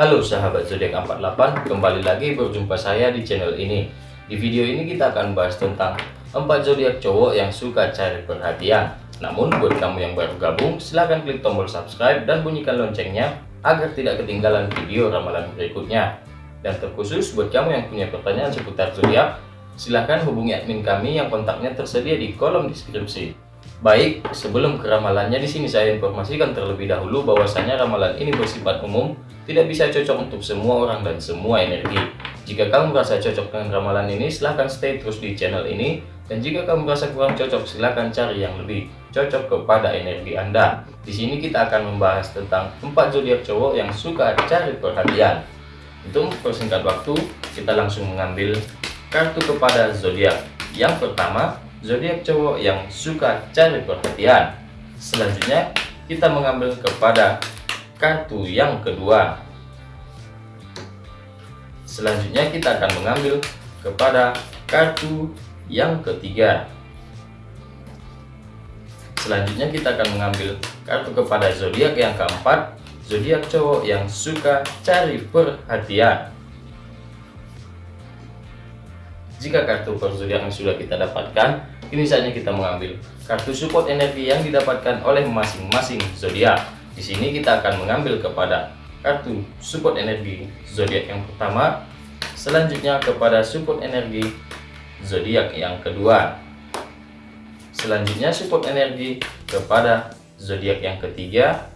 Halo sahabat zodiak 48, kembali lagi berjumpa saya di channel ini. Di video ini kita akan bahas tentang 4 zodiak cowok yang suka cari perhatian. Namun buat kamu yang baru gabung, silahkan klik tombol subscribe dan bunyikan loncengnya agar tidak ketinggalan video ramalan berikutnya. Dan terkhusus buat kamu yang punya pertanyaan seputar zodiak, silahkan hubungi admin kami yang kontaknya tersedia di kolom deskripsi. Baik, sebelum ke ramalannya di sini saya informasikan terlebih dahulu bahwasanya ramalan ini bersifat umum, tidak bisa cocok untuk semua orang dan semua energi. Jika kamu merasa cocok dengan ramalan ini, silahkan stay terus di channel ini. Dan jika kamu merasa kurang cocok, silahkan cari yang lebih cocok kepada energi Anda. Di sini kita akan membahas tentang 4 zodiak cowok yang suka cari perhatian. Untuk mempersingkat waktu, kita langsung mengambil kartu kepada zodiak. Yang pertama, zodiak cowok yang suka cari perhatian. Selanjutnya, kita mengambil kepada kartu yang kedua. Selanjutnya, kita akan mengambil kepada kartu yang ketiga. Selanjutnya, kita akan mengambil kartu kepada zodiak yang keempat, zodiak cowok yang suka cari perhatian. Jika kartu per zodiak yang sudah kita dapatkan, Kini saatnya kita mengambil kartu support energi yang didapatkan oleh masing-masing zodiak. Di sini kita akan mengambil kepada kartu support energi zodiak yang pertama, selanjutnya kepada support energi zodiak yang kedua. Selanjutnya support energi kepada zodiak yang ketiga.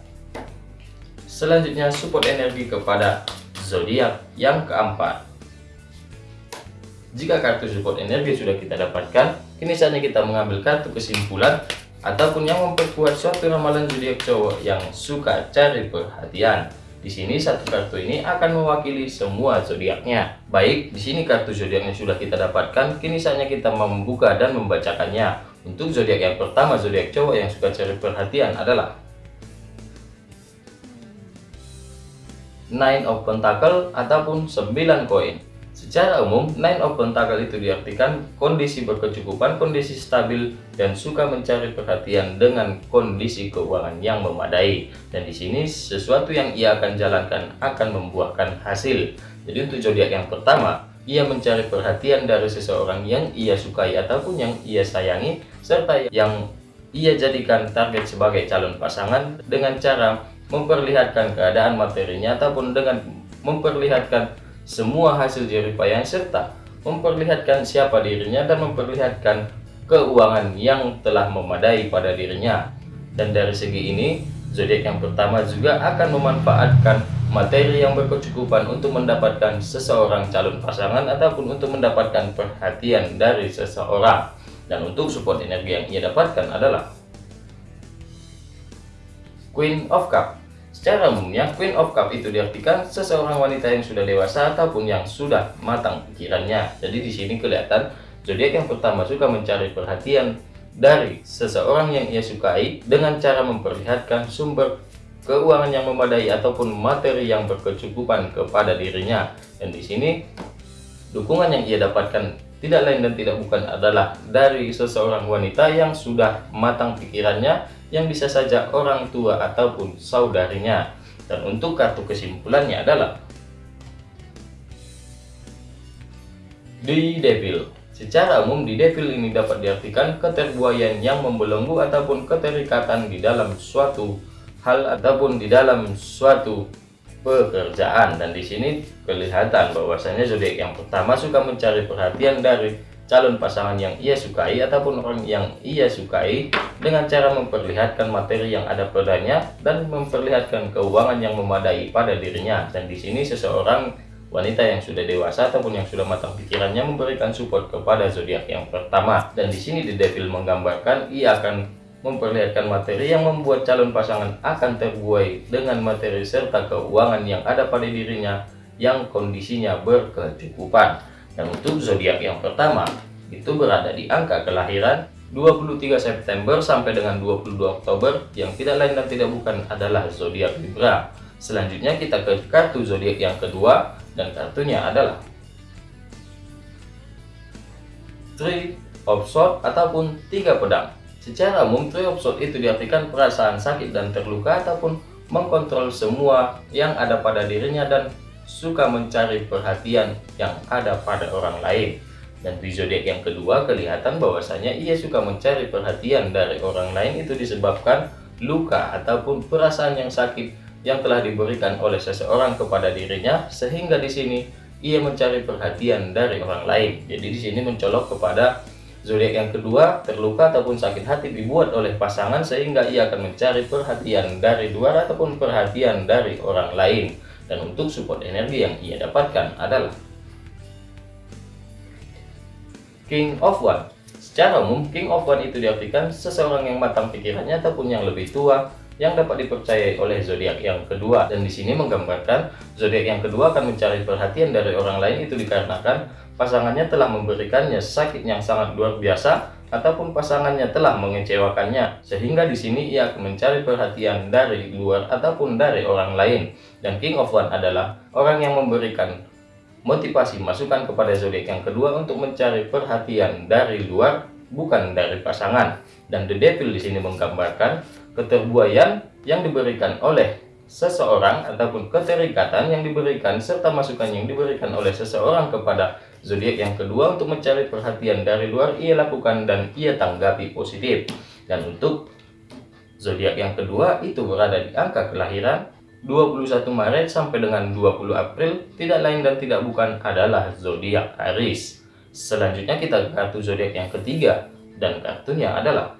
Selanjutnya support energi kepada zodiak yang keempat. Jika kartu support energi sudah kita dapatkan, kini saatnya kita mengambil kartu kesimpulan ataupun yang memperkuat suatu ramalan zodiak cowok yang suka cari perhatian. Di sini satu kartu ini akan mewakili semua zodiaknya. Baik, di sini kartu zodiaknya sudah kita dapatkan, kini saatnya kita membuka dan membacakannya. Untuk zodiak yang pertama, zodiak cowok yang suka cari perhatian adalah Nine of Pentacle ataupun 9 koin. Secara umum, Nine of Pentacle itu diartikan kondisi berkecukupan, kondisi stabil, dan suka mencari perhatian dengan kondisi keuangan yang memadai. Dan di sini sesuatu yang ia akan jalankan akan membuahkan hasil. Jadi untuk zodiak yang pertama, ia mencari perhatian dari seseorang yang ia sukai ataupun yang ia sayangi, serta yang ia jadikan target sebagai calon pasangan dengan cara memperlihatkan keadaan materinya ataupun dengan memperlihatkan semua hasil jeripayah serta memperlihatkan siapa dirinya dan memperlihatkan keuangan yang telah memadai pada dirinya. Dan dari segi ini, zodiak yang pertama juga akan memanfaatkan materi yang berkecukupan untuk mendapatkan seseorang calon pasangan ataupun untuk mendapatkan perhatian dari seseorang. Dan untuk support energi yang ia dapatkan adalah Queen of Cup Secara umumnya, Queen of Cup itu diartikan seseorang wanita yang sudah dewasa ataupun yang sudah matang pikirannya. Jadi di sini kelihatan zodiak yang pertama suka mencari perhatian dari seseorang yang ia sukai dengan cara memperlihatkan sumber keuangan yang memadai ataupun materi yang berkecukupan kepada dirinya. Dan di sini dukungan yang ia dapatkan tidak lain dan tidak bukan adalah dari seseorang wanita yang sudah matang pikirannya yang bisa saja orang tua ataupun saudarinya. Dan untuk kartu kesimpulannya adalah di Devil. Secara umum di Devil ini dapat diartikan keterbuaian yang membelenggu ataupun keterikatan di dalam suatu hal ataupun di dalam suatu pekerjaan dan di sini kelihatan bahwasanya zodiak yang pertama suka mencari perhatian dari calon pasangan yang ia sukai ataupun orang yang ia sukai dengan cara memperlihatkan materi yang ada padanya dan memperlihatkan keuangan yang memadai pada dirinya. Dan di sini seseorang wanita yang sudah dewasa ataupun yang sudah matang pikirannya memberikan support kepada zodiak yang pertama. Dan di sini The Devil menggambarkan ia akan memperlihatkan materi yang membuat calon pasangan akan terbuai dengan materi serta keuangan yang ada pada dirinya yang kondisinya berkecukupan dan untuk zodiak yang pertama itu berada di angka kelahiran 23 September sampai dengan 22 Oktober yang tidak lain dan tidak bukan adalah zodiak Libra. Selanjutnya kita ke kartu zodiak yang kedua dan kartunya adalah Three of Swords ataupun tiga pedang. Secara umum Three of Swords itu diartikan perasaan sakit dan terluka ataupun mengkontrol semua yang ada pada dirinya dan suka mencari perhatian yang ada pada orang lain. Dan di zodiak yang kedua kelihatan bahwasanya ia suka mencari perhatian dari orang lain itu disebabkan luka ataupun perasaan yang sakit yang telah diberikan oleh seseorang kepada dirinya sehingga di sini ia mencari perhatian dari orang lain. Jadi di sini mencolok kepada zodiak yang kedua terluka ataupun sakit hati dibuat oleh pasangan sehingga ia akan mencari perhatian dari luar ataupun perhatian dari orang lain. Dan untuk support energi yang ia dapatkan adalah King of One. Secara umum, King of One itu diartikan seseorang yang matang pikirannya ataupun yang lebih tua yang dapat dipercayai oleh zodiak yang kedua. Dan di sini menggambarkan zodiak yang kedua akan mencari perhatian dari orang lain itu dikarenakan pasangannya telah memberikannya sakit yang sangat luar biasa ataupun pasangannya telah mengecewakannya. Sehingga di sini ia akan mencari perhatian dari luar ataupun dari orang lain dan King of One adalah orang yang memberikan motivasi masukan kepada zodiak yang kedua untuk mencari perhatian dari luar bukan dari pasangan. Dan The Devil di sini menggambarkan keterbuaian yang diberikan oleh seseorang ataupun keterikatan yang diberikan serta masukan yang diberikan oleh seseorang kepada zodiak yang kedua untuk mencari perhatian dari luar ia lakukan dan ia tanggapi positif. Dan untuk zodiak yang kedua itu berada di angka kelahiran 21 Maret sampai dengan 20 April tidak lain dan tidak bukan adalah zodiak Aries. Selanjutnya kita ke kartu zodiak yang ketiga dan kartunya adalah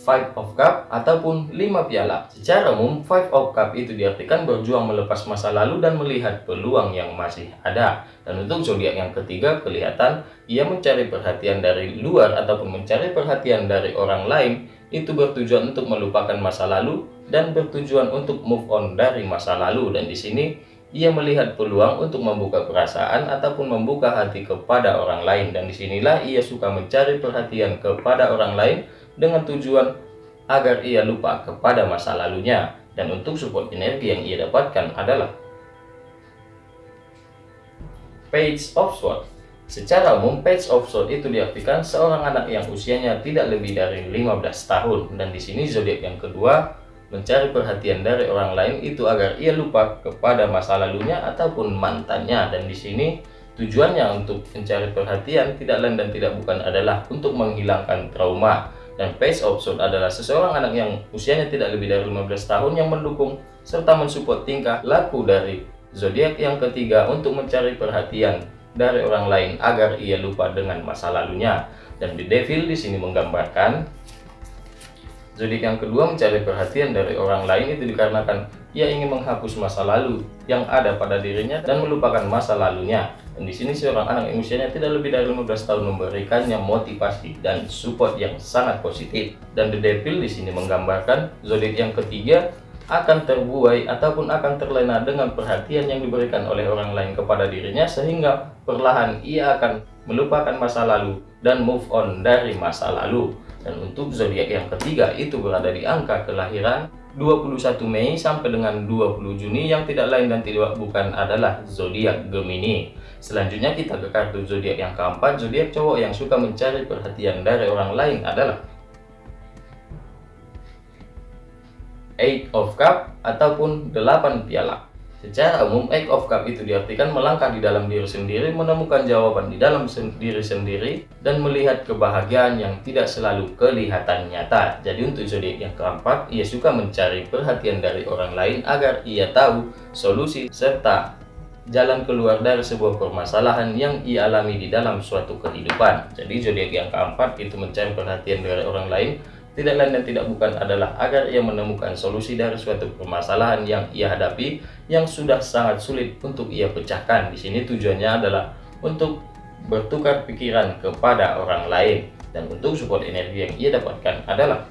Five of Cup ataupun lima piala. Secara umum, Five of Cup itu diartikan berjuang melepas masa lalu dan melihat peluang yang masih ada. Dan untuk zodiak yang ketiga, kelihatan ia mencari perhatian dari luar ataupun mencari perhatian dari orang lain itu bertujuan untuk melupakan masa lalu dan bertujuan untuk move on dari masa lalu. Dan di sini ia melihat peluang untuk membuka perasaan ataupun membuka hati kepada orang lain dan di sinilah ia suka mencari perhatian kepada orang lain dengan tujuan agar ia lupa kepada masa lalunya. Dan untuk support energi yang ia dapatkan adalah Page of Swords. Secara umum, Page of Swords itu diartikan seorang anak yang usianya tidak lebih dari 15 tahun. Dan di sini zodiak yang kedua mencari perhatian dari orang lain itu agar ia lupa kepada masa lalunya ataupun mantannya. Dan di sini tujuannya untuk mencari perhatian tidak lain dan tidak bukan adalah untuk menghilangkan trauma dan Page of Swords adalah seseorang anak yang usianya tidak lebih dari 15 tahun yang mendukung serta mensupport tingkah laku dari zodiak yang ketiga untuk mencari perhatian dari orang lain agar ia lupa dengan masa lalunya. Dan The Devil di sini menggambarkan zodiak yang kedua mencari perhatian dari orang lain itu dikarenakan ia ingin menghapus masa lalu yang ada pada dirinya dan melupakan masa lalunya. Dan di sini seorang anak yang usianya tidak lebih dari 15 tahun memberikannya motivasi dan support yang sangat positif. Dan The Devil di sini menggambarkan zodiak yang ketiga akan terbuai ataupun akan terlena dengan perhatian yang diberikan oleh orang lain kepada dirinya sehingga perlahan ia akan melupakan masa lalu dan move on dari masa lalu. Dan untuk zodiak yang ketiga itu berada di angka kelahiran 21 Mei sampai dengan 20 Juni yang tidak lain dan tidak bukan adalah zodiak Gemini. Selanjutnya kita ke kartu zodiak yang keempat, zodiak cowok yang suka mencari perhatian dari orang lain adalah Eight of Cup ataupun 8 piala. Secara umum, Eight of Cup itu diartikan melangkah di dalam diri sendiri, menemukan jawaban di dalam diri sendiri, dan melihat kebahagiaan yang tidak selalu kelihatan nyata. Jadi untuk zodiak yang keempat, ia suka mencari perhatian dari orang lain agar ia tahu solusi serta jalan keluar dari sebuah permasalahan yang ia alami di dalam suatu kehidupan. Jadi zodiak yang keempat itu mencari perhatian dari orang lain tidak lain dan tidak bukan adalah agar ia menemukan solusi dari suatu permasalahan yang ia hadapi yang sudah sangat sulit untuk ia pecahkan. Di sini tujuannya adalah untuk bertukar pikiran kepada orang lain dan untuk support energi yang ia dapatkan adalah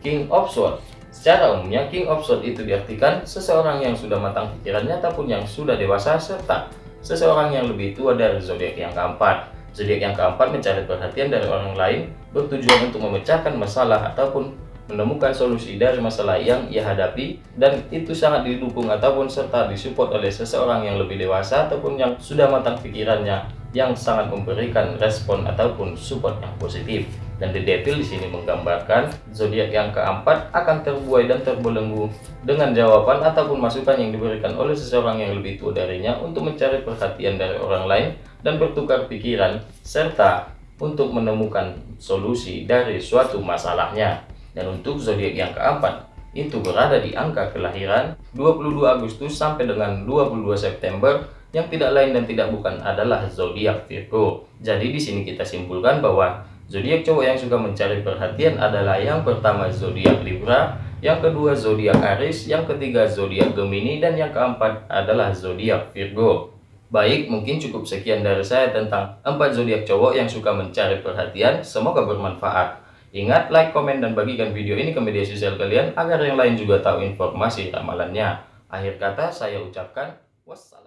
King of Swords. Secara umumnya King of Swords itu diartikan seseorang yang sudah matang pikirannya ataupun yang sudah dewasa serta seseorang yang lebih tua dari zodiak yang keempat. Zodiak yang keempat mencari perhatian dari orang lain bertujuan untuk memecahkan masalah ataupun menemukan solusi dari masalah yang ia hadapi dan itu sangat didukung ataupun serta disupport oleh seseorang yang lebih dewasa ataupun yang sudah matang pikirannya yang sangat memberikan respon ataupun support yang positif. Dan The Devil di sini menggambarkan zodiak yang keempat akan terbuai dan terbelenggu dengan jawaban ataupun masukan yang diberikan oleh seseorang yang lebih tua darinya untuk mencari perhatian dari orang lain dan bertukar pikiran serta untuk menemukan solusi dari suatu masalahnya. Dan untuk zodiak yang keempat itu berada di angka kelahiran 22 Agustus sampai dengan 22 September yang tidak lain dan tidak bukan adalah zodiak Virgo. Jadi di sini kita simpulkan bahwa Zodiak cowok yang suka mencari perhatian adalah yang pertama zodiak Libra, yang kedua zodiak Aries, yang ketiga zodiak Gemini, dan yang keempat adalah zodiak Virgo. Baik, mungkin cukup sekian dari saya tentang empat zodiak cowok yang suka mencari perhatian. Semoga bermanfaat. Ingat, like, komen, dan bagikan video ini ke media sosial kalian agar yang lain juga tahu informasi ramalannya. Akhir kata, saya ucapkan wassalam.